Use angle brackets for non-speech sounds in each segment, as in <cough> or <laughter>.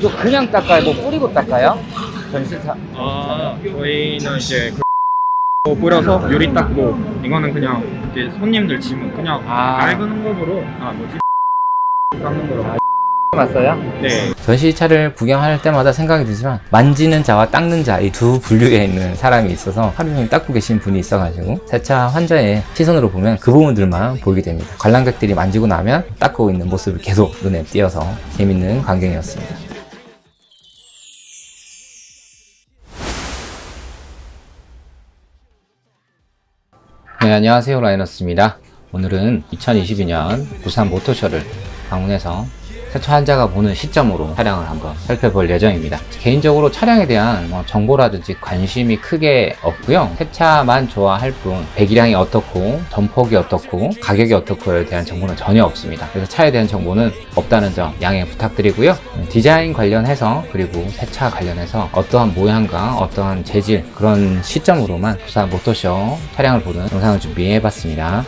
이거 그냥 닦아요? 뭐 뿌리고 닦아요? 전시차 아 저희는 이제 그 뿌려서 유리 닦고 이거는 그냥 이제 손님들 짐 그냥 아. 낡은 컵으로 아 뭐지 닦는 거로 아. <laughs> 맞어요? 네 전시차를 구경할 때마다 생각이 들지만 만지는 자와 닦는 자 이 두 분류에 있는 사람이 있어서 하루 종일 닦고 계신 분이 있어가지고 세차 환자의 시선으로 보면 그 부분들만 보이게 됩니다 관람객들이 만지고 나면 닦고 있는 모습을 계속 눈에 띄어서 재밌는 광경이었습니다 네 안녕하세요. 라이너스입니다. 오늘은 2022년 부산 모터쇼를 방문해서 세차 환자가 보는 시점으로 차량을 한번 살펴볼 예정입니다. 개인적으로 차량에 대한 뭐 정보라든지 관심이 크게 없고요. 세차만 좋아할 뿐 배기량이 어떻고 전폭이 어떻고 가격이 어떻고에 대한 정보는 전혀 없습니다. 그래서 차에 대한 정보는 없다는 점 양해 부탁드리고요. 디자인 관련해서 그리고 세차 관련해서 어떠한 모양과 어떠한 재질 그런 시점으로만 부산 모터쇼 차량을 보는 영상을 준비해 봤습니다.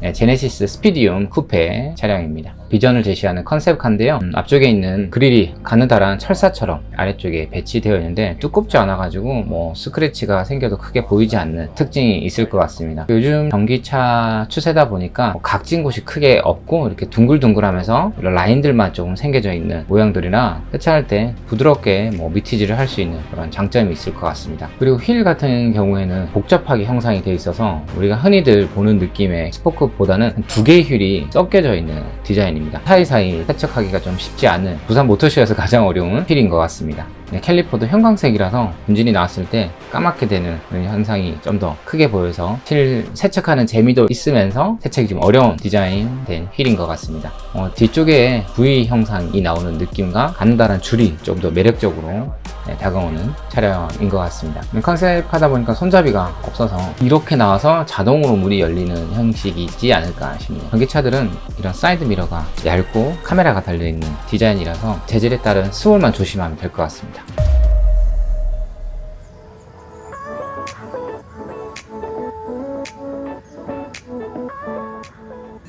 네, 제네시스 스피디움 쿠페 차량입니다. 비전을 제시하는 컨셉카인데요. 음, 앞쪽에 있는 그릴이 가느다란 철사처럼 아래쪽에 배치되어 있는데 두껍지 않아 가지고 뭐 스크래치가 생겨도 크게 보이지 않는 특징이 있을 것 같습니다. 요즘 전기차 추세다 보니까 뭐 각진 곳이 크게 없고 이렇게 둥글둥글하면서 이런 라인들만 조금 생겨져 있는 모양들이나 세차할 때 부드럽게 뭐 mitt질을 할 수 있는 그런 장점이 있을 것 같습니다. 그리고 휠 같은 경우에는 복잡하게 형상이 되어 있어서 우리가 흔히들 보는 느낌의 스포크 보다는 두 개의 휠이 섞여져 있는 디자인 입니다. 사이사이 세척하기가 좀 쉽지 않은 부산 모터쇼에서 가장 어려운 휠인 것 같습니다. 네, caliper도 형광색이라서 분진이 나왔을 때 까맣게 되는 현상이 좀 더 크게 보여서 휠 세척하는 재미도 있으면서 세척이 좀 어려운 디자인된 휠인 것 같습니다. 어, 뒤쪽에 V 형상이 나오는 느낌과 가느다란 줄이 좀 더 매력적으로 네, 다가오는 차량인 것 같습니다. 컨셉 하다 보니까 손잡이가 없어서 이렇게 나와서 자동으로 문이 열리는 형식이 있지 않을까 싶네요. 전기차들은 이런 사이드 미러가 얇고 카메라가 달려있는 디자인이라서 재질에 따른 swirl만 조심하면 될 것 같습니다.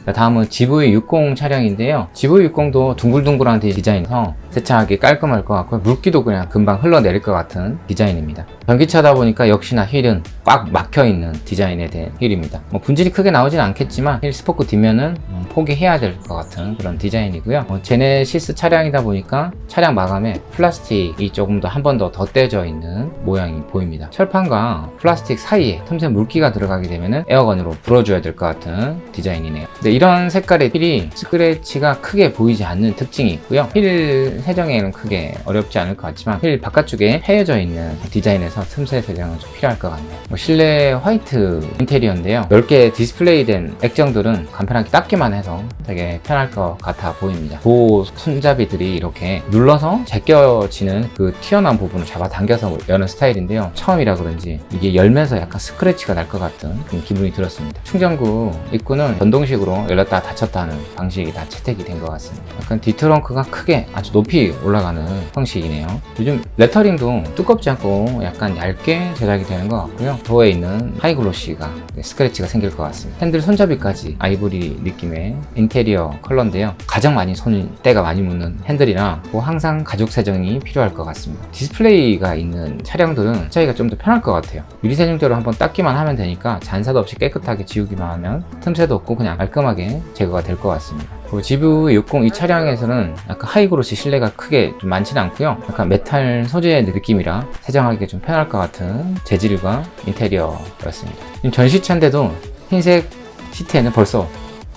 자, 다음은 GV60 차량인데요. GV60도 둥글둥글한 디자인에서 세차하기 깔끔할 것 같고 물기도 그냥 금방 흘러내릴 것 같은 디자인입니다. 전기차다 보니까 역시나 휠은 꽉 막혀있는 디자인에 대한 휠입니다. 뭐 분진이 크게 나오진 않겠지만 휠 스포크 뒷면은 음, 포기해야 될 것 같은 그런 디자인이고요. 어, 제네시스 차량이다 보니까 차량 마감에 플라스틱이 조금 더 한 번 더 덧대져 있는 모양이 보입니다. 철판과 플라스틱 사이에 틈새 물기가 들어가게 되면 air gun으로 불어줘야 될 것 같은 디자인이네요. 근데 이런 색깔의 휠이 스크래치가 크게 보이지 않는 특징이 있고요. 휠 세정에는 크게 어렵지 않을 것 같지만 휠 바깥쪽에 헤어져 있는 디자인 에서 틈새 세정은 좀 필요할 것 같네요. 뭐 실내 화이트 인테리어인데요. 넓게 디스플레이된 액정들은 간편하게 닦기만 해서 되게 편할 것 같아 보입니다. 그 손잡이들이 이렇게 눌러서 제껴지는 그 튀어나온 부분을 잡아당겨서 여는 스타일인데요. 처음이라 그런지 이게 열면서 약간 스크래치가 날 것 같은 기분이 들었습니다. 충전구 입구는 전동식으로 열렸다 닫혔다 하는 방식이 다 채택이 된 것 같습니다. 약간 뒤트렁크가 크게 아주 높이 올라가는 형식이네요. 요즘 lettering도 두껍지 않고 약간 얇게 제작이 되는 것 같고요. 도어에 있는 high glossy가 스크래치가 생길 것 같습니다. 핸들 손잡이까지 아이보리 느낌의 인테리어 컬러인데요. 가장 많이 손때가 많이 묻는 핸들이라 뭐 항상 가죽 세정이 필요할 것 같습니다. 디스플레이가 있는 차량들은 세차가 좀 더 편할 것 같아요. 유리 세정제로 한번 닦기만 하면 되니까 잔사도 없이 깨끗하게 지우기만 하면 틈새도 없고 그냥 깔끔하게 제거가 될 것 같습니다. 그리고 GV60 이 차량에서는 약간 high glossy 실내가 크게 좀 많지는 않고요. 약간 메탈 소재의 느낌이라 세정하기가 좀 편할 것 같은 재질과 인테리어였습니다. 지금 전시차인데도 흰색 시트에는 벌써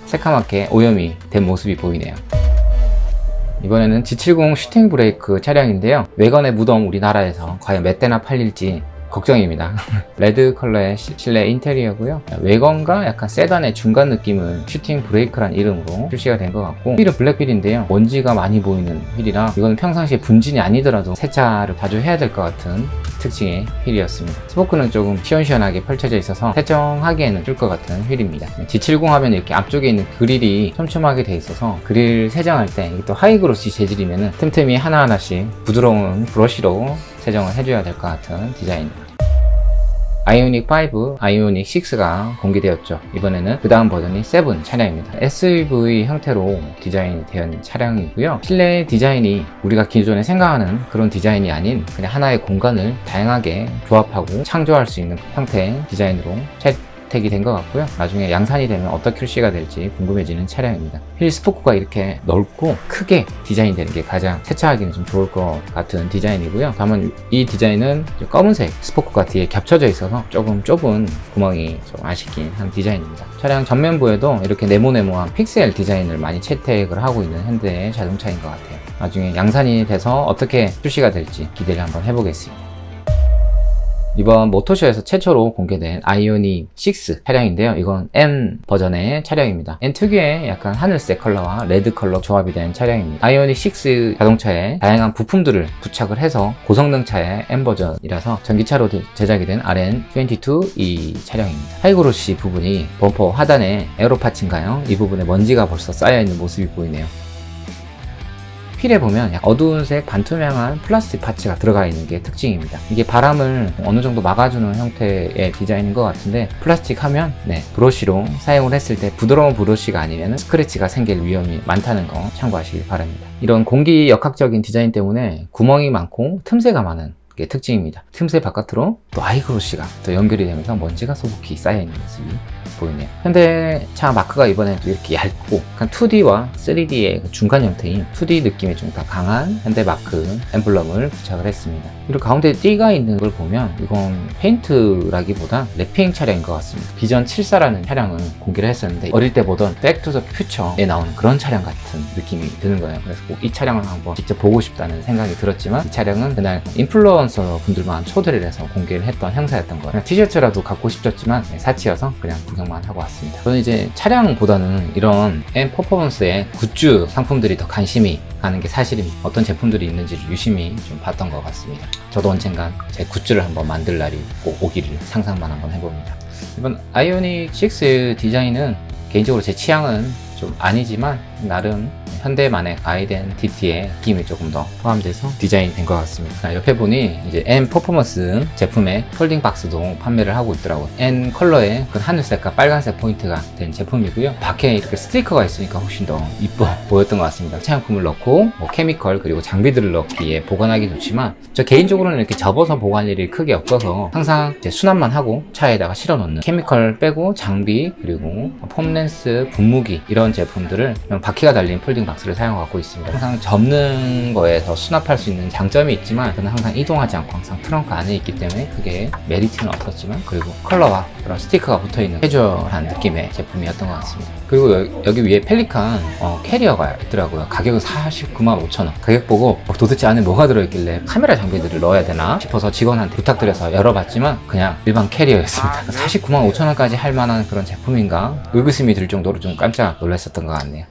새카맣게 오염이 된 모습이 보이네요. 이번에는 G70 shooting brake 차량인데요. 왜건의 무덤 우리나라에서 과연 몇 대나 팔릴지 걱정입니다. <laughs> 레드 컬러의 시- 실내 인테리어고요. 왜건과 약간 세단의 중간 느낌을 shooting brake란 이름으로 출시가 된 것 같고 휠은 블랙휠인데요. 먼지가 많이 보이는 휠이라 이거는 평상시에 분진이 아니더라도 세차를 자주 해야 될 것 같은 특징의 휠이었습니다. 스포크는 조금 시원시원하게 펼쳐져 있어서 세정하기에는 좋을 것 같은 휠입니다. G70 하면 이렇게 앞쪽에 있는 그릴이 촘촘하게 돼 있어서 그릴 세정할 때 또 high glossy 재질이면 틈틈이 하나하나씩 부드러운 브러쉬로 세정을 해줘야 될 것 같은 디자인입니다 아이오닉 5, 아이오닉 6가 공개되었죠. 이번에는 그 다음 버전이 7 차량입니다. SUV 형태로 디자인이 된 차량이고요. 실내 디자인이 우리가 기존에 생각하는 그런 디자인이 아닌 그냥 하나의 공간을 다양하게 조합하고 창조할 수 있는 형태의 디자인으로 채택이 된 것 같고요. 나중에 양산이 되면 어떻게 출시가 될지 궁금해지는 차량입니다. 휠 스포크가 이렇게 넓고 크게 디자인 되는 게 가장 세차하기는 좀 좋을 것 같은 디자인이고요. 다만 이 디자인은 검은색 스포크가 뒤에 겹쳐져 있어서 조금 좁은 구멍이 좀 아쉽긴 한 디자인입니다. 차량 전면부에도 이렇게 네모네모한 픽셀 디자인을 많이 채택을 하고 있는 현대의 자동차인 것 같아요. 나중에 양산이 돼서 어떻게 출시가 될지 기대를 한번 해보겠습니다. 이번 모터쇼에서 최초로 공개된 아이오닉 6 차량인데요. 이건 N 버전의 차량입니다. N 특유의 약간 하늘색 컬러와 레드 컬러 조합이 된 차량입니다. 아이오닉 6 자동차에 다양한 부품들을 부착을 해서 고성능 차의 N 버전이라서 전기차로 제- 제작이 된 RN22 이 차량입니다. high glossy 부분이 범퍼 하단에 aero parts인가요? 이 부분에 먼지가 벌써 쌓여있는 모습이 보이네요. 휠에 보면 약간 어두운 색 반투명한 플라스틱 parts가 들어가 있는 게 특징입니다. 이게 바람을 어느 정도 막아주는 형태의 디자인인 것 같은데 플라스틱 하면 네, 브러쉬로 사용을 했을 때 부드러운 브러쉬가 아니면 스크래치가 생길 위험이 많다는 거 참고하시길 바랍니다. 이런 공기 역학적인 디자인 때문에 구멍이 많고 틈새가 많은 게 특징입니다. 틈새 바깥으로 또 high glossy가 또 연결이 되면서 먼지가 소복히 쌓여있는 모습이 보이네요. 현대차 마크가 이번에 또 이렇게 얇고 약간 2D와 3D의 그 중간 형태인 2D 느낌이 좀 더 강한 현대 마크 엠블럼을 부착을 했습니다. 그리고 가운데 띠가 있는 걸 보면 이건 페인트라기보다 wrapping 차량인 것 같습니다. 비전 74라는 차량을 공개를 했었는데 어릴 때 보던 Back to the Future에 나오는 그런 차량 같은 느낌이 드는 거예요. 그래서 꼭 이 차량을 한번 직접 보고 싶다는 생각이 들었지만 이 차량은 그날 인플루언서 분들만 초대를 해서 공개를 했던 행사였던 거예요. 티셔츠라도 갖고 싶었지만 네, 사치여서 그냥 구경만 하고 왔습니다. 저는 이제 차량보다는 이런 N 퍼포먼스의 굿즈 상품들이 더 관심이 가는 게 사실입니다. 어떤 제품들이 있는지를 유심히 좀 봤던 것 같습니다. 저도 언젠간 제 굿즈를 한번 만들 날이 꼭 오기를 상상만 한번 해봅니다. 이번 아이오닉 6 디자인은 개인적으로 제 취향은 좀 아니지만 나름 현대만의 identity의 느낌이 조금 더 포함돼서 디자인이 된 것 같습니다. 자, 옆에 보니 이제 N 퍼포먼스 제품의 folding 박스도 판매를 하고 있더라고요. N 컬러의 그 하늘색과 빨간색 포인트가 된 제품이고요. 밖에 이렇게 스티커가 있으니까 훨씬 더 이뻐 <laughs> 보였던 것 같습니다. 세차용품을 넣고 뭐 chemical 그리고 장비들을 넣기에 보관하기 좋지만 저 개인적으로는 이렇게 접어서 보관 일이 크게 없어서 항상 이제 수납만 하고 차에다가 실어 놓는 chemical 빼고 장비 그리고 foam lance, 분무기 이런 제품들을 그냥 바퀴가 달린 folding 박스를 사용하고 있습니다. 항상 접는 거에서 수납할 수 있는 장점이 있지만 저는 항상 이동하지 않고 항상 트렁크 안에 있기 때문에 그게 메리트는 없었지만 그리고 컬러와 그런 스티커가 붙어있는 캐주얼한 느낌의 제품이었던 것 같습니다. 그리고 여, 기 위에 펠리칸 어, 캐리어가 있더라고요. 가격은 49만 5천 원. 가격 보고 어, 도대체 안에 뭐가 들어있길래 카메라 장비들을 넣어야 되나 싶어서 직원한테 부탁드려서 열어봤지만 그냥 일반 캐리어였습니다. 49만 5천 원까지 할 만한 그런 제품인가 의구심이 들 정도로 좀 깜짝 놀랐었던 것 같네요.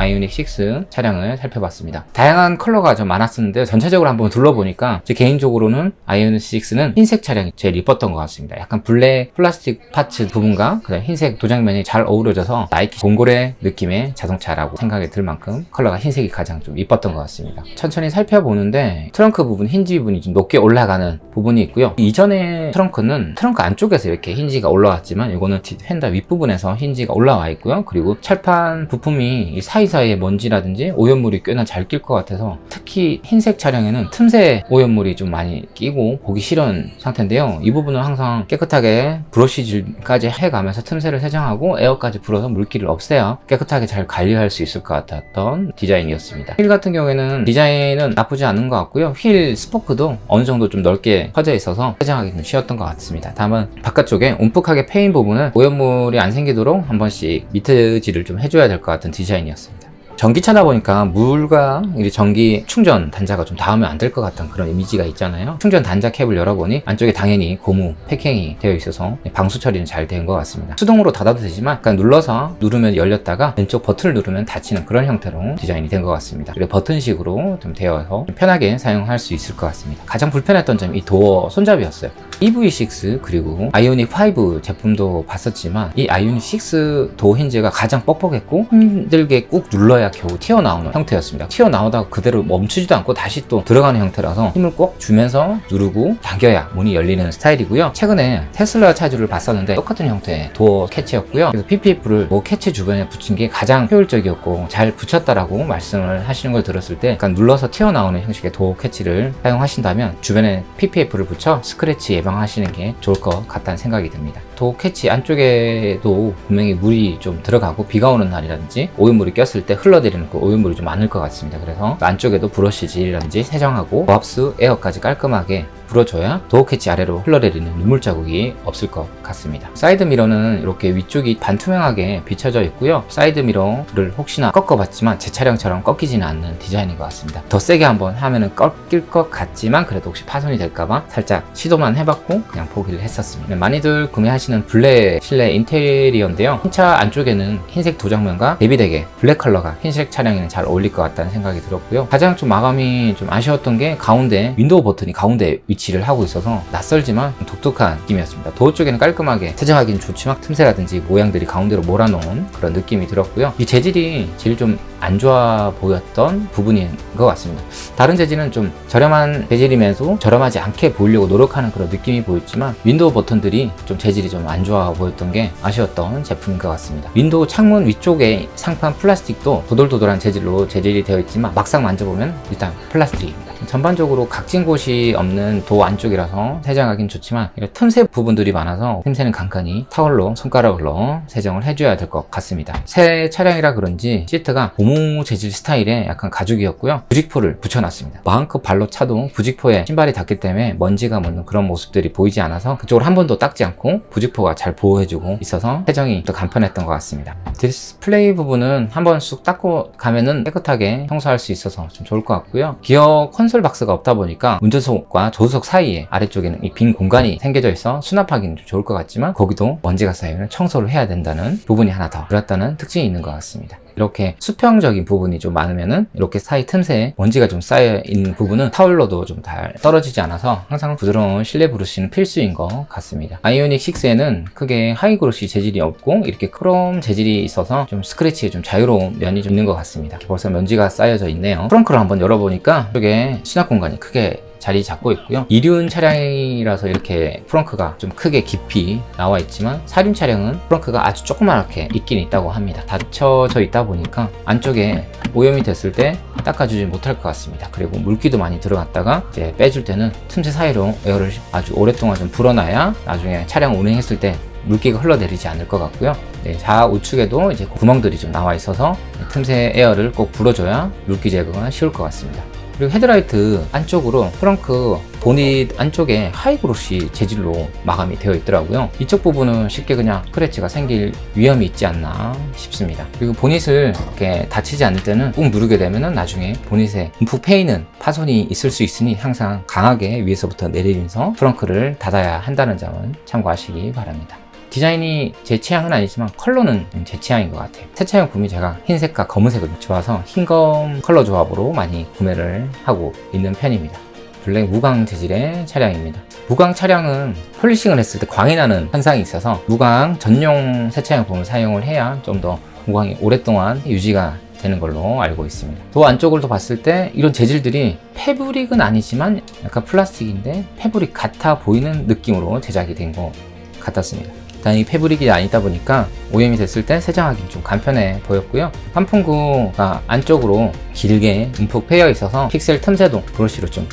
아이오닉 6 차량을 살펴봤습니다. 다양한 컬러가 좀 많았었는데 전체적으로 한번 둘러보니까 제 개인적으로는 아이오닉 6는 흰색 차량이 제일 이뻤던 것 같습니다. 약간 블랙 플라스틱 parts 부분과 그다음 흰색 도장면이 잘 어우러져서 나이키 범고래 느낌의 자동차라고 생각이 들 만큼 컬러가 흰색이 가장 좀 이뻤던 것 같습니다. 천천히 살펴보는데 트렁크 부분 힌지 부분이 좀 높게 올라가는 부분이 있고요. 이전의 트렁크는 트렁크 안쪽에서 이렇게 힌지가 올라왔지만 이거는 뒷 휀다 윗부분에서 힌지가 올라와 있고요. 그리고 철판 부품이 이 사이 사이에 먼지라든지 오염물이 꽤나 잘 낄 것 같아서 특히 흰색 차량에는 틈새 오염물이 좀 많이 끼고 보기 싫은 상태인데요. 이 부분은 항상 깨끗하게 브러쉬질까지 해가면서 틈새를 세정하고 에어까지 불어서 물기를 없애야 깨끗하게 잘 관리할 수 있을 것 같았던 디자인이었습니다. 휠 같은 경우에는 디자인은 나쁘지 않은 것 같고요. 휠 스포크도 어느 정도 좀 넓게 퍼져 있어서 세정하기 좀 쉬웠던 것 같습니다. 다만 바깥쪽에 움푹하게 패인 부분은 오염물이 안 생기도록 한 번씩 mitt질을 좀 해줘야 될 것 같은 디자인이었습니다. 전기차다 보니까 물과 이 전기 충전 단자가 좀 닿으면 안 될 것 같은 그런 이미지가 있잖아요. 충전 단자 캡을 열어보니 안쪽에 당연히 고무 패킹이 되어 있어서 방수 처리는 잘 된 것 같습니다. 수동으로 닫아도 되지만 약간 눌러서 누르면 열렸다가 왼쪽 버튼을 누르면 닫히는 그런 형태로 디자인이 된 것 같습니다. 그리고 버튼식으로 좀 되어서 좀 편하게 사용할 수 있을 것 같습니다. 가장 불편했던 점이 이 도어 손잡이였어요. EV6 그리고 아이오닉 5 제품도 봤었지만 이 아이오닉 6 도어 힌지가 가장 뻑뻑했고 힘들게 꾹 눌러야 겨우 튀어나오는 형태였습니다. 튀어나오다가 그대로 멈추지도 않고 다시 또 들어가는 형태라서 힘을 꼭 주면서 누르고 당겨야 문이 열리는 스타일이고요. 최근에 테슬라 차주를 봤었는데 똑같은 형태의 도어 캐치였고요. 그래서 PPF를 도어 캐치 주변에 붙인 게 가장 효율적이었고 잘 붙였다라고 말씀을 하시는 걸 들었을 때 약간 눌러서 튀어나오는 형식의 도어 캐치를 사용하신다면 주변에 PPF를 붙여 스크래치 예방하시는 게 좋을 것 같다는 생각이 듭니다. 도어 캐치 안쪽에도 분명히 물이 좀 들어가고 비가 오는 날이라든지 오염물이 꼈을 때 흘러내리는 그 오염물이 좀 많을 것 같습니다. 그래서 안쪽에도 브러쉬질이라든지 세정하고 고압수 에어까지 깔끔하게 불어줘야 도어 캐치 아래로 흘러내리는 눈물 자국이 없을 것 같습니다. 사이드 미러는 이렇게 위쪽이 반투명하게 비춰져 있고요. 사이드 미러를 혹시나 꺾어봤지만 제 차량처럼 꺾이지는 않는 디자인인 것 같습니다. 더 세게 한번 하면은 꺾일 것 같지만 그래도 혹시 파손이 될까봐 살짝 시도만 해봤고 그냥 포기를 했었습니다. 많이들 구매하시는 블랙 실내 인테리어인데요. 흰차 안쪽에는 흰색 도장면과 대비되게 블랙 컬러가 흰색 차량에는 잘 어울릴 것 같다는 생각이 들었고요. 가장 좀 마감이 좀 아쉬웠던 게 가운데 윈도우 버튼이 가운데 위치 를 하고 있어서 낯설지만 독특한 느낌이었습니다. 도어 쪽에는 깔끔하게 세정하기는 좋지만 틈새라든지 모양들이 가운데로 몰아놓은 그런 느낌이 들었고요. 이 재질이 제일 좀 안 좋아 보였던 부분인 것 같습니다. 다른 재질은 좀 저렴한 재질이면서 저렴하지 않게 보이려고 노력하는 그런 느낌이 보였지만 윈도우 버튼들이 좀 재질이 좀 안 좋아 보였던 게 아쉬웠던 제품인 것 같습니다. 윈도우 창문 위쪽에 상판 플라스틱도 도돌도돌한 재질로 재질이 되어 있지만 막상 만져보면 일단 플라스틱입니다. 전반적으로 각진 곳이 없는 도어 안쪽이라서 세정하기는 좋지만 틈새 부분들이 많아서 틈새는 간간히 타월로 손가락으로 세정을 해줘야 될 것 같습니다. 새 차량이라 그런지 시트가 고무 재질 스타일의 약간 가죽이었고요. 부직포를 붙여놨습니다. 마음껏 발로 차도 부직포에 신발이 닿기 때문에 먼지가 묻는 그런 모습들이 보이지 않아서 그쪽을 한 번도 닦지 않고 부직포가 잘 보호해주고 있어서 세정이 더 간편했던 것 같습니다. 디스플레이 부분은 한 번 쑥 닦고 가면은 깨끗하게 청소할 수 있어서 좀 좋을 것 같고요. 기어 콘솔 박스가 없다 보니까 운전석과 조수석 사이에 아래쪽에는 이 빈 공간이 생겨져 있어 수납하기는 좀 좋을 것 같지만 거기도 먼지가 쌓이면 청소를 해야 된다는 부분이 하나 더 들었다는 특징이 있는 것 같습니다. 이렇게 수평적인 부분이 좀 많으면은 이렇게 사이 틈새에 먼지가 좀 쌓여 있는 부분은 타올로도 좀 잘 떨어지지 않아서 항상 부드러운 실내 브러쉬는 필수인 것 같습니다. 아이오닉 6에는 크게 high glossy 재질이 없고 이렇게 크롬 재질이 있어서 좀 스크래치에 좀 자유로운 면이 좀 있는 것 같습니다. 벌써 먼지가 쌓여져 있네요. 트렁크를 한번 열어보니까 이쪽에 수납 공간이 크게 자리 잡고 있고요. 이륜 차량이라서 이렇게 프렁크가 좀 크게 깊이 나와 있지만 사륜 차량은 프렁크가 아주 조그맣게 있긴 있다고 합니다. 닫혀져 있다 보니까 안쪽에 오염이 됐을 때 닦아주지 못할 것 같습니다. 그리고 물기도 많이 들어갔다가 이제 빼줄 때는 틈새 사이로 에어를 아주 오랫동안 좀 불어놔야 나중에 차량 운행했을 때 물기가 흘러내리지 않을 것 같고요. 네, 좌우측에도 이제 구멍들이 좀 나와 있어서 틈새 에어를 꼭 불어줘야 물기 제거가 쉬울 것 같습니다. 그리고 헤드라이트 안쪽으로 트렁크 보닛 안쪽에 high glossy 재질로 마감이 되어 있더라고요. 이쪽 부분은 쉽게 그냥 스크래치가 생길 위험이 있지 않나 싶습니다. 그리고 보닛을 이렇게 닫히지 않을 때는 꾹 누르게 되면 나중에 보닛에 움푹 패이는 파손이 있을 수 있으니 항상 강하게 위에서부터 내리면서 트렁크를 닫아야 한다는 점은 참고하시기 바랍니다 디자인이 제 취향은 아니지만 컬러는 제 취향인 것 같아요. 새 차량 구매 제가 흰색과 검은색을 좋아서 흰검 컬러 조합으로 많이 구매를 하고 있는 편입니다. 블랙 무광 재질의 차량입니다. 무광 차량은 폴리싱을 했을 때 광이 나는 현상이 있어서 무광 전용 세차용품을 사용을 해야 좀 더 무광이 오랫동안 유지가 되는 걸로 알고 있습니다. 도어 안쪽을 더 봤을 때 이런 재질들이 패브릭은 아니지만 약간 플라스틱인데 패브릭 같아 보이는 느낌으로 제작이 된 것 같았습니다 다행히 패브릭이 아니다 보니까 오염이 됐을 때 세정하기 좀 간편해 보였고요. 환풍구가 안쪽으로 길게 움푹 패여 있어서 픽셀 틈새도 브러쉬로 좀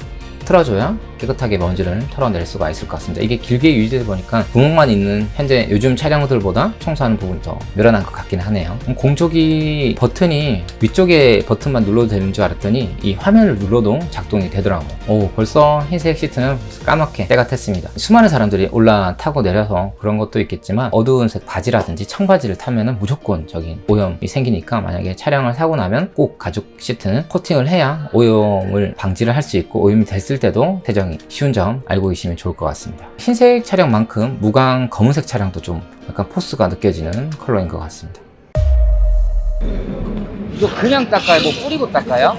틀어줘야 깨끗하게 먼지를 털어낼 수가 있을 것 같습니다. 이게 길게 유지되다 보니까 구멍만 있는 현재 요즘 차량들보다 청소하는 부분이 더 늘어난 것 같긴 하네요. 공조기 버튼이 위쪽에 버튼만 눌러도 되는 줄 알았더니 이 화면을 눌러도 작동이 되더라고요 오 벌써 흰색 시트는 까맣게 때가 탔습니다. 수많은 사람들이 올라타고 내려서 그런 것도 있겠지만 어두운 색 바지라든지 청바지를 타면 무조건적인 오염이 생기니까 만약에 차량을 사고 나면 꼭 가죽 시트는 코팅을 해야 오염을 방지를 할 수 있고 오염이 됐을 때도 대정 이 쉬운 점 알고 계시면 좋을 것 같습니다 흰색 차량만큼 무광 검은색 차량도 좀 약간 포스가 느껴지는 컬러인 것 같습니다 이거 그냥 닦아요? 뭐 뿌리고 닦아요?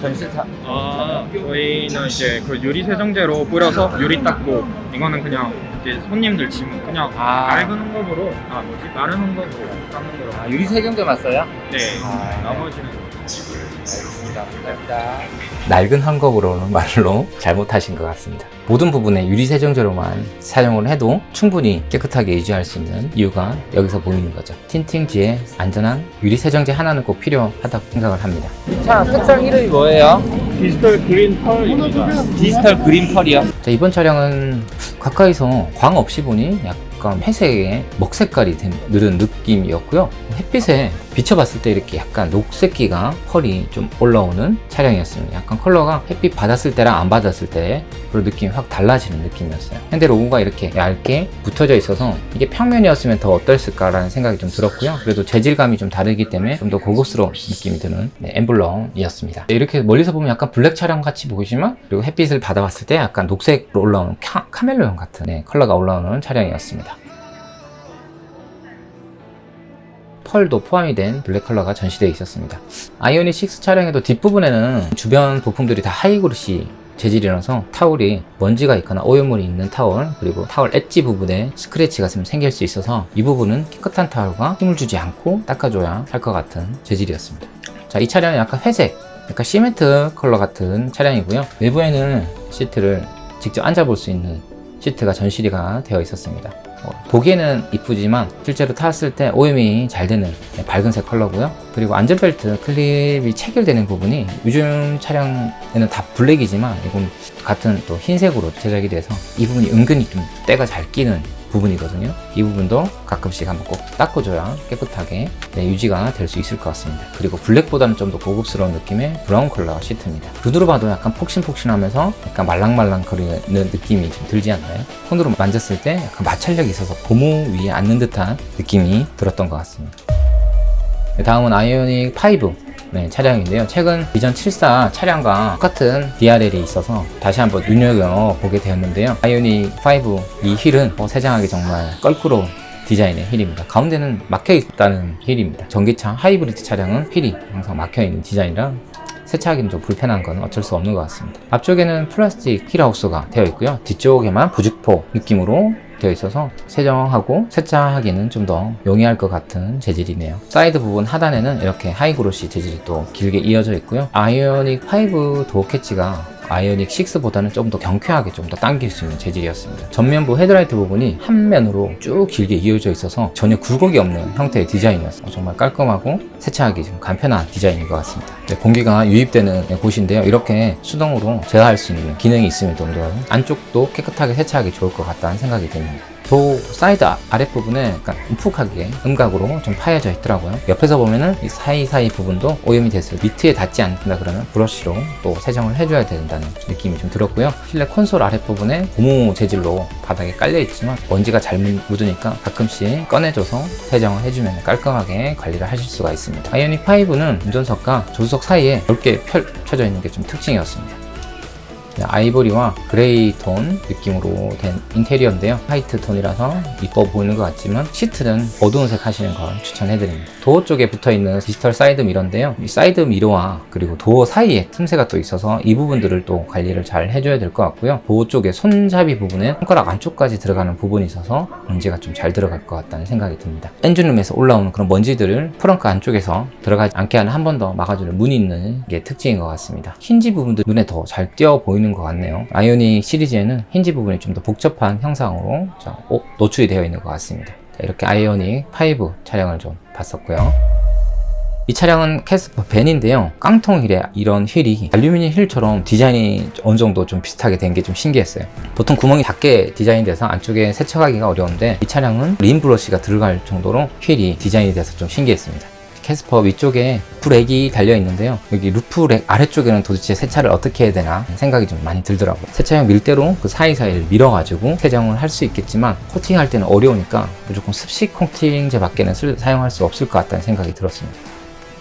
전시타 아, 저희는 이제 그 유리 세정제로 뿌려서 유리 닦고 이거는 그냥 이렇게 손님들 짐 그냥 아. 낡은 홍겁으로 아 뭐지 마른 홍겁으로 깎는 거로 아, 유리 세정제만 써요? 네 아. 나머지는 알겠습니다. 감사합니다. 낡은 한국어로는 말로 잘못하신 것 같습니다. 모든 부분에 유리 세정제로만 사용을 해도 충분히 깨끗하게 유지할 수 있는 이유가 여기서 보이는 거죠. 틴팅지에 안전한 유리 세정제 하나는 꼭 필요하다고 생각을 합니다. 자, 색상 이름이 뭐예요? 디지털 그린 펄입니다 디지털 그린 펄이요. 자, 이번 차량은 가까이서 광 없이 보니 약간 회색의 먹 색깔이 된 느른 느낌이었고요. 햇빛에 비춰봤을 때 이렇게 약간 녹색기가 펄이 좀 올라오는 차량이었습니다. 약간 컬러가 햇빛 받았을 때랑 안 받았을 때 그런 느낌이 확 달라지는 느낌이었어요. 현대 로고가 이렇게 얇게 붙어져 있어서 이게 평면이었으면 더 어땠을까 라는 생각이 좀 들었고요. 그래도 재질감이 좀 다르기 때문에 좀 더 고급스러운 느낌이 드는 네, 엠블럼이었습니다. 이렇게 멀리서 보면 약간 블랙 차량 같이 보이지만 그리고 햇빛을 받아봤을 때 약간 녹색으로 올라오는 카, 카멜레온 같은 네, 컬러가 올라오는 차량이었습니다. 펄도 포함이 된 블랙 컬러가 전시되어 있었습니다. 아이오닉 6 차량에도 뒷부분에는 주변 부품들이 다 high glossy 재질이라서 타올이 먼지가 있거나 오염물이 있는 타올 그리고 타올 엣지 부분에 스크래치가 좀 생길 수 있어서 이 부분은 깨끗한 타올과 힘을 주지 않고 닦아줘야 할 것 같은 재질이었습니다. 자, 이 차량은 약간 회색, 약간 시멘트 컬러 같은 차량이고요. 내부에는 시트를 직접 앉아볼 수 있는 시트가 전시가 되어 있었습니다. 어, 보기에는 이쁘지만 실제로 탔을 때 오염이 잘 되는 네, 밝은색 컬러고요. 그리고 안전벨트 클립이 체결되는 부분이 요즘 차량에는 다 블랙이지만 이건 같은 또 흰색으로 제작이 돼서 이 부분이 은근히 좀 때가 잘 끼는 부분이거든요. 이 부분도 가끔씩 한번 꼭 닦아줘야 깨끗하게 네, 유지가 될 수 있을 것 같습니다. 그리고 블랙보다는 좀 더 고급스러운 느낌의 브라운 컬러 시트입니다. 눈으로 봐도 약간 폭신폭신하면서 약간 말랑말랑거리는 느낌이 좀 들지 않나요? 손으로 만졌을 때 약간 마찰력이 있어서 고무 위에 앉는 듯한 느낌이 들었던 것 같습니다. 네, 다음은 아이오닉 5 네, 차량인데요. 최근 비전 74 차량과 똑같은 DRL이 있어서 다시 한번 눈여겨보게 되었는데요. 아이오닉 5이 휠은 뭐 세장하기 정말 껄끄러운 디자인의 휠입니다. 가운데는 막혀 있다는 휠입니다. 전기차 하이브리드 차량은 휠이 항상 막혀 있는 디자인이라 세차하기는 좀 불편한 건 어쩔 수 없는 것 같습니다. 앞쪽에는 플라스틱 휠하우스가 되어 있고요. 뒤쪽에만 부직포 느낌으로 되어 있어서 세정하고 세차하기는 좀 더 용이할 것 같은 재질이네요. 사이드 부분 하단에는 이렇게 high glossy 재질이 또 길게 이어져 있고요. 아이오닉 5 도어 캐치가 아이오닉 6보다는 좀 더 경쾌하게 좀 더 당길 수 있는 재질이었습니다. 전면부 헤드라이트 부분이 한 면으로 쭉 길게 이어져 있어서 전혀 굴곡이 없는 형태의 디자인이었어요. 정말 깔끔하고 세차하기 좀 간편한 디자인인 것 같습니다. 네, 공기가 유입되는 곳인데요. 이렇게 수동으로 제어할 수 있는 기능이 있을 정도로 안쪽도 깨끗하게 세차하기 좋을 것 같다는 생각이 듭니다. 도어 사이드 아- 아랫부분에 약간 움푹하게 음각으로 좀 파여져 있더라고요. 옆에서 보면은 이 사이사이 부분도 오염이 때 mitt에 닿지 않는다 그러면 브러쉬로 또 세정을 해줘야 된다는 느낌이 좀 들었고요. 실내 콘솔 아랫부분에 고무 재질로 바닥에 깔려 있지만 먼지가 잘 묻으니까 가끔씩 꺼내줘서 세정을 해주면 깔끔하게 관리를 하실 수가 있습니다. 아이오닉 5는 운전석과 조수석 사이에 넓게 펼쳐져 있는 게 좀 특징이었습니다. 네, 아이보리와 그레이 톤 느낌으로 된 인테리어인데요. 화이트 톤이라서 이뻐 보이는 것 같지만 시트는 어두운 색 하시는 걸 추천해드립니다. 도어 쪽에 붙어있는 디지털 사이드 미러인데요. 이 사이드 미러와 그리고 도어 사이에 틈새가 또 있어서 이 부분들을 또 관리를 잘 해줘야 될 것 같고요. 도어 쪽에 손잡이 부분에 손가락 안쪽까지 들어가는 부분이 있어서 먼지가 좀 잘 들어갈 것 같다는 생각이 듭니다. 엔진룸에서 올라오는 그런 먼지들을 frunk 안쪽에서 들어가지 않게 하는 한 번 더 막아주는 문이 있는 게 특징인 것 같습니다. 힌지 부분도 눈에 더 잘 띄어 보이는 것 같네요. 아이오닉 시리즈에는 힌지 부분이 좀 더 복잡한 형상으로 자, 오, 노출이 되어 있는 것 같습니다. 자, 이렇게 아이오닉 5 촬영을 좀 봤었고요. 이 차량은 캐스퍼 밴인데요. 깡통 휠에 이런 휠이 알루미늄 휠처럼 디자인이 어느 정도 좀 비슷하게 된 게 좀 신기했어요. 보통 구멍이 작게 디자인돼서 안쪽에 세척하기가 어려운데 이 차량은 림 브러쉬가 들어갈 정도로 휠이 디자인이 돼서 좀 신기했습니다. 캐스퍼 위쪽에 roof rack이 달려 있는데요. 여기 roof rack 아래쪽에는 도대체 세차를 어떻게 해야 되나 생각이 좀 많이 들더라고요. 세차용 밀대로 그 사이사이를 밀어가지고 세정을 할 수 있겠지만 코팅할 때는 어려우니까 무조건 습식 코팅제 밖에는 쓸- 사용할 수 없을 것 같다는 생각이 들었습니다.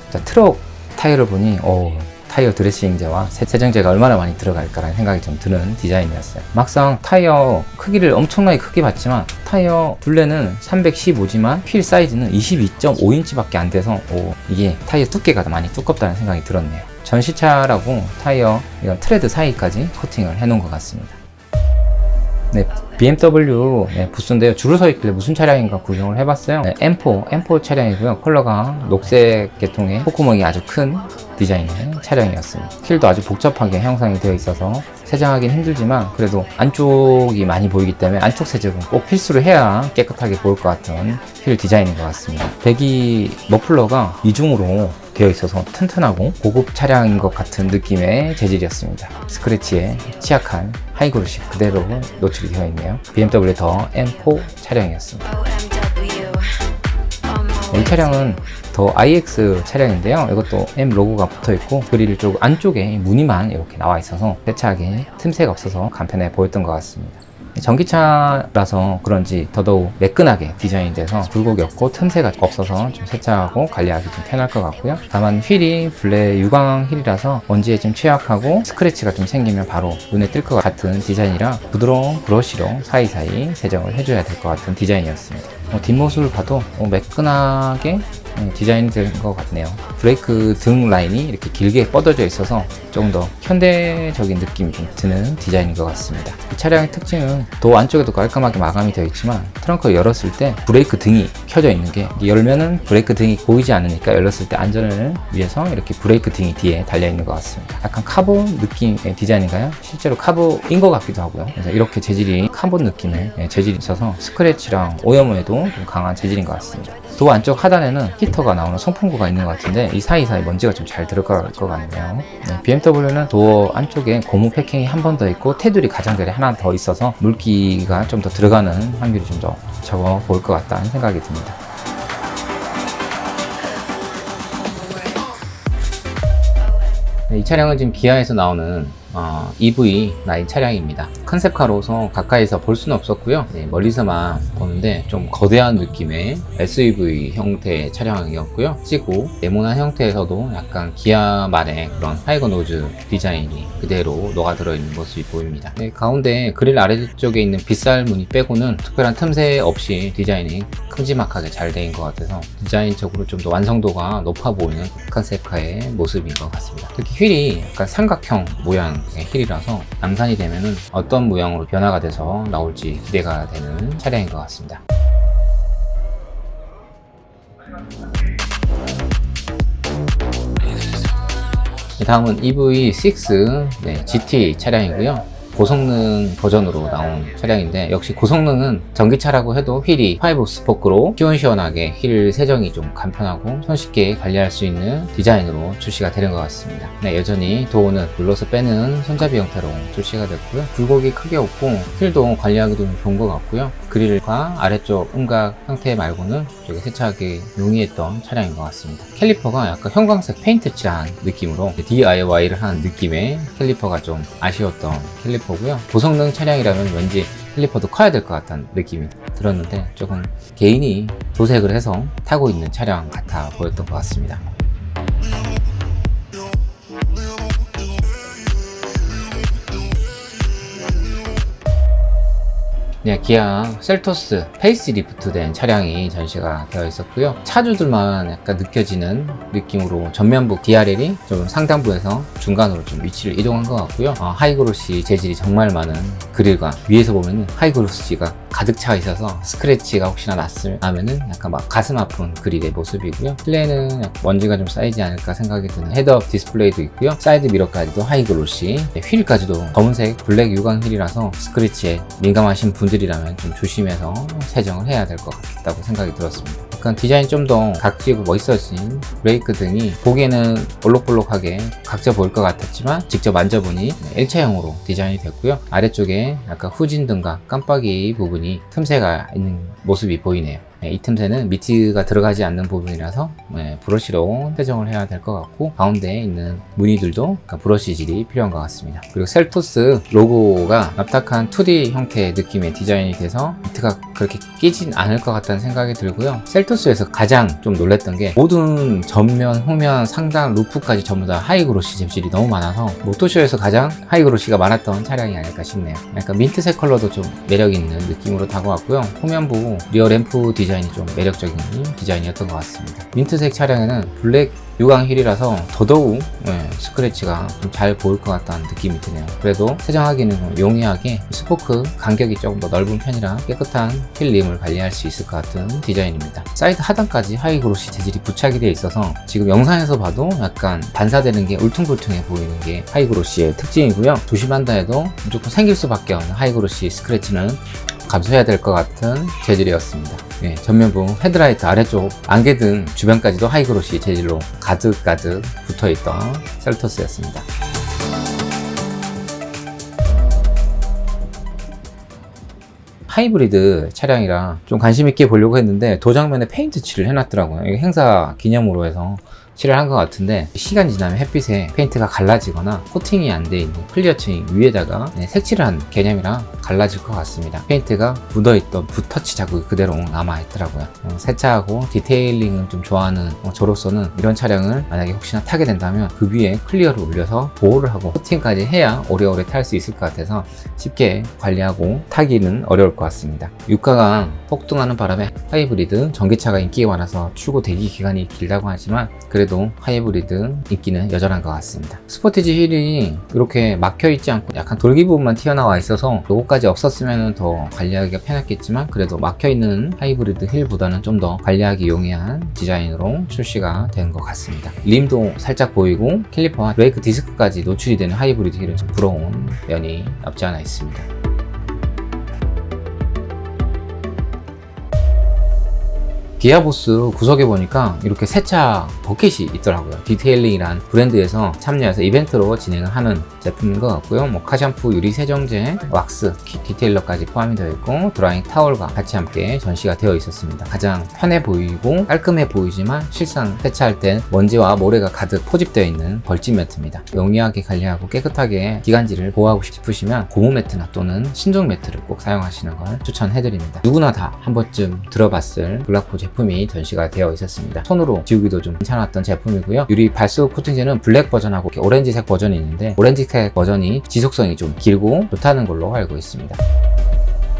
자, 트럭 타이어를 보니 어, 타이어 dressing제와 세- 세정제가 얼마나 많이 들어갈까라는 생각이 좀 드는 디자인이었어요. 막상 타이어 크기를 엄청나게 크게 봤지만 타이어 둘레는 315지만 휠 사이즈는 22.5인치 밖에 안 돼서 오, 이게 타이어 두께가 많이 두껍다는 생각이 들었네요. 전시차라고 타이어 이런 트레드 사이까지 코팅을 해 놓은 것 같습니다. 네, BMW 네, 부스인데요. 줄을 서 있길래 무슨 차량인가 구경을 해봤어요. 네, M4, M4 차량이고요. 컬러가 녹색 계통의 콧구멍이 아주 큰 디자인의 차량이었습니다. 휠도 아주 복잡하게 형상이 되어 있어서 세정하기는 힘들지만 그래도 안쪽이 많이 보이기 때문에 안쪽 세정은 꼭 필수로 해야 깨끗하게 보일 것 같은 휠 디자인인 것 같습니다. 배기 머플러가 이중으로 되어 있어서 튼튼하고 고급 차량인 것 같은 느낌의 재질이었습니다. 스크래치에 취약한 하이그루시 그대로 노출이 되어 있네요. BMW 더 M4 차량이었습니다. 차량은 the IX 차량인데요. 이것도 M 로고가 붙어 있고 그릴 쪽 안쪽에 무늬만 이렇게 나와 있어서 세차하기 틈새가 없어서 간편해 보였던 것 같습니다. 전기차라서 그런지 더더욱 매끈하게 디자인 돼서 굴곡이 없고 틈새가 없어서 좀 세차하고 관리하기 좀 편할 것 같고요. 다만 휠이 블랙 유광 휠이라서 먼지에 좀 취약하고 스크래치가 좀 생기면 바로 눈에 띌것 같은 디자인이라 부드러운 브러쉬로 사이사이 세정을 해줘야 될 것 같은 디자인이었습니다. 어, 뒷모습을 봐도 어, 매끈하게 음, 디자인된 것 같네요. 브레이크 등 라인이 이렇게 길게 뻗어져 있어서 조금 더 현대적인 느낌이 좀 드는 디자인인 것 같습니다. 이 차량의 특징은 도어 안쪽에도 깔끔하게 마감이 되어 있지만 트렁크를 열었을 때 브레이크 등이 켜져 있는 게 열면은 브레이크 등이 보이지 않으니까 열렸을 때 안전을 위해서 이렇게 브레이크 등이 뒤에 달려 있는 것 같습니다. 약간 카본 느낌의 디자인인가요? 실제로 카본인 것 같기도 하고요. 그래서 이렇게 재질이 카본 느낌의 예, 재질이 있어서 스크래치랑 오염에도 좀 강한 재질인 것 같습니다. 도어 안쪽 하단에는 히터가 나오는 송풍구가 있는 것 같은데 이 사이사이 먼지가 좀 잘 들어갈 것 같네요. 네, BMW는 도어 안쪽에 고무 패킹이 한 번 더 있고 테두리 가장자리 하나 더 있어서 물기가 좀 더 들어가는 확률이 좀 더 적어 보일 것 같다는 생각이 듭니다. 네, 이 차량은 지금 기아에서 나오는 어, EV 라인 차량입니다. concept car로서 가까이서 볼 수는 없었고요. 네, 멀리서만 보는데 좀 거대한 느낌의 SUV 형태의 차량이었고요. 각지고 네모난 형태에서도 약간 기아만의 그런 tiger nose 디자인이 그대로 녹아들어 있는 모습이 보입니다. 네, 가운데 그릴 아래쪽에 있는 빗살 무늬 빼고는 특별한 틈새 없이 디자인이 큼지막하게 잘 된 것 같아서 디자인적으로 좀 더 완성도가 높아 보이는 concept car의 모습인 것 같습니다. 특히 휠이 약간 삼각형 모양 의 휠이라서 양산이 되면은 어떤 모양으로 변화가 돼서 나올지 기대가 되는 차량인 것 같습니다. 네, 다음은 EV6 네, GT 차량이고요. 고성능 버전으로 나온 차량인데 역시 고성능은 전기차라고 해도 휠이 5 스포크로 시원시원하게 휠 세정이 좀 간편하고 손쉽게 관리할 수 있는 디자인으로 출시가 되는 것 같습니다. 네, 여전히 도어는 눌러서 빼는 손잡이 형태로 출시가 됐고요. 굴곡이 크게 없고 휠도 관리하기도 좀 좋은 것 같고요. 그릴과 아래쪽 음각 형태 말고는 되게 세차하기 용이했던 차량인 것 같습니다. 캘리퍼가 약간 형광색 페인트 칠한 느낌으로 DIY를 한 느낌의 캘리퍼가 좀 아쉬웠던 캘리퍼고요. 고성능 차량이라면 왠지 캘리퍼도 커야 될 것 같다는 느낌이 들었는데 조금 개인이 도색을 해서 타고 있는 차량 같아 보였던 것 같습니다. 네, 기아 셀토스 페이스 리프트 된 차량이 전시가 되어 있었고요. 차주들만 약간 느껴지는 느낌으로 전면부 DRL이 좀 상단부에서 중간으로 좀 위치를 이동한 것 같고요. 어, high glossy 재질이 정말 많은 그릴과 위에서 보면 high glossy가 가득 차 있어서 스크래치가 혹시나 났을 나면은 약간 막 가슴 아픈 그릴의 모습이고요. 실내는 먼지가 좀 쌓이지 않을까 생각이 드는 헤드업 디스플레이도 있고요. 사이드 미러까지도 high glossy, 네, 휠까지도 검은색 블랙 유광 휠이라서 스크래치에 민감하신 분들 이라면 좀 조심해서 세정을 해야 될 것 같다고 생각이 들었습니다. 약간 디자인 좀 더 각지고 멋있어진 브레이크 등이 보기에는 볼록볼록하게 각져 보일 것 같았지만 직접 만져보니 일체형으로 디자인이 됐고요. 아래쪽에 약간 후진 등과 깜빡이 부분이 틈새가 있는 모습이 보이네요. 네, 이 틈새는 미트가 들어가지 않는 부분이라서 네, 브러쉬로 세정을 해야 될 것 같고 가운데에 있는 무늬들도 약간 브러쉬질이 필요한 것 같습니다. 그리고 셀토스 로고가 납작한 2D 형태의 느낌의 디자인이 돼서 미트가 그렇게 끼진 않을 것 같다는 생각이 들고요. 셀토스에서 가장 좀 놀랬던 게 모든 전면, 후면, 상단, 루프까지 전부 다 high glossy 재질이 너무 많아서 모터쇼에서 가장 high glossy가 많았던 차량이 아닐까 싶네요. 약간 민트색 컬러도 좀 매력 있는 느낌으로 다가왔고요. 후면부 rear 램프 디자인 이 좀 매력적인 디자인이었던 것 같습니다. 민트색 차량에는 블랙 유광 휠이라서 더더욱 예, 스크래치가 좀 잘 보일 것 같다는 느낌이 드네요. 그래도 세정하기는 좀 용이하게 스포크 간격이 조금 더 넓은 편이라 깨끗한 휠림을 관리할 수 있을 것 같은 디자인입니다. 사이드 하단까지 high glossy 재질이 부착이 되어 있어서 지금 영상에서 봐도 약간 반사되는 게 울퉁불퉁해 보이는 게 high glossy의 특징이고요. 조심한다 해도 무조건 생길 수밖에 없는 high glossy 스크래치는 감수해야 될 것 같은 재질이었습니다. 예, 전면부 헤드라이트 아래쪽 안개 등 주변까지도 high glossy 재질로 가득가득 붙어있던 셀토스였습니다. 하이브리드 차량이라 좀 관심 있게 보려고 했는데 도장면에 페인트 칠을 해놨더라고요. 이게 행사 기념으로 해서 칠을 한 것 같은데 시간 지나면 햇빛에 페인트가 갈라지거나 코팅이 안 돼 있는 clear층 위에다가 네, 색칠을 한 개념이라 갈라질 것 같습니다. 페인트가 묻어있던 붓터치 자국이 그대로 남아있더라고요. 어, 세차하고 detailing을 좀 좋아하는 어, 저로서는 이런 차량을 만약에 혹시나 타게 된다면 그 위에 clear를 올려서 보호를 하고 코팅까지 해야 오래오래 탈 수 있을 것 같아서 쉽게 관리하고 타기는 어려울 것 같습니다. 유가가 폭등하는 바람에 하이브리드 전기차가 인기가 많아서 출고 대기 기간이 길다고 하지만 그래도 하이브리드 인기는 여전한 것 같습니다. 스포티지 휠이 이렇게 막혀 있지 않고 약간 돌기 부분만 튀어나와 있어서 로고까지 없었으면 더 관리하기가 편했겠지만 그래도 막혀 있는 하이브리드 휠보다는 좀 더 관리하기 용이한 디자인으로 출시가 된 것 같습니다. 림도 살짝 보이고 caliper와 브레이크 디스크까지 노출이 되는 하이브리드 휠은 좀 부러운 면이 없지 않아 있습니다. 기아 부스 구석에 보니까 이렇게 세차 버킷이 있더라고요. detailing이란 브랜드에서 참여해서 이벤트로 진행을 하는 제품인 것 같고요. 뭐 car샴푸 유리 세정제 왁스 quick detailer까지 포함이 되어 있고 drying 타월과 같이 함께 전시가 되어 있었습니다. 가장 편해 보이고 깔끔해 보이지만 실상 세차할 땐 먼지와 모래가 가득 포집되어 있는 벌집 매트입니다. 용이하게 관리하고 깨끗하게 기관지를 보호하고 싶으시면 고무 매트나 또는 순정 매트를 꼭 사용하시는 걸 추천해드립니다. 누구나 다 한 번쯤 들어봤을 블락포 제품이 전시가 되어 있었습니다. 손으로 지우기도 좀 괜찮았던 제품이고요. 유리 발수 코팅제는 블랙 버전하고 오렌지색 버전이 있는데 오렌지색 버전이 지속성이 좀 길고 좋다는 걸로 알고 있습니다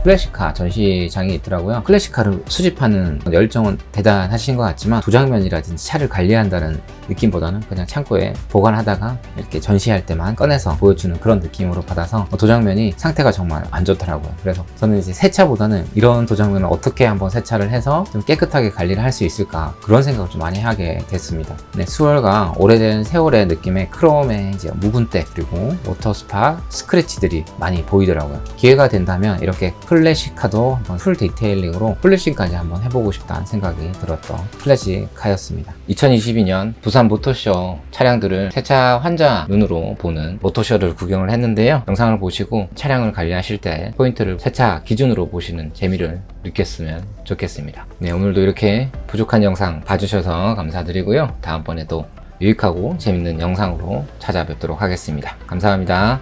클래식카 전시장이 있더라고요. 클래식카를 수집하는 열정은 대단하신 것 같지만 도장면이라든지 차를 관리한다는 느낌보다는 그냥 창고에 보관하다가 이렇게 전시할 때만 꺼내서 보여주는 그런 느낌으로 받아서 도장면이 상태가 정말 안 좋더라고요. 그래서 저는 이제 세차보다는 이런 도장면을 어떻게 한번 세차를 해서 좀 깨끗하게 관리를 할 수 있을까 그런 생각을 좀 많이 하게 됐습니다. 네, 수월과 오래된 세월의 느낌의 크롬의 이제 묵은 때 그리고 water spot 스크래치들이 많이 보이더라고요. 기회가 된다면 이렇게 클래식카도 한번 full detailing으로 polishing까지 한번 해보고 싶다는 생각이 들었던 클래식카였습니다. 2022년 부산 모터쇼 차량들을 세차 환자 눈으로 보는 모터쇼를 구경을 했는데요. 영상을 보시고 차량을 관리하실 때 포인트를 세차 기준으로 보시는 재미를 느꼈으면 좋겠습니다. 네 오늘도 이렇게 부족한 영상 봐주셔서 감사드리고요. 다음번에도 유익하고 재밌는 영상으로 찾아뵙도록 하겠습니다. 감사합니다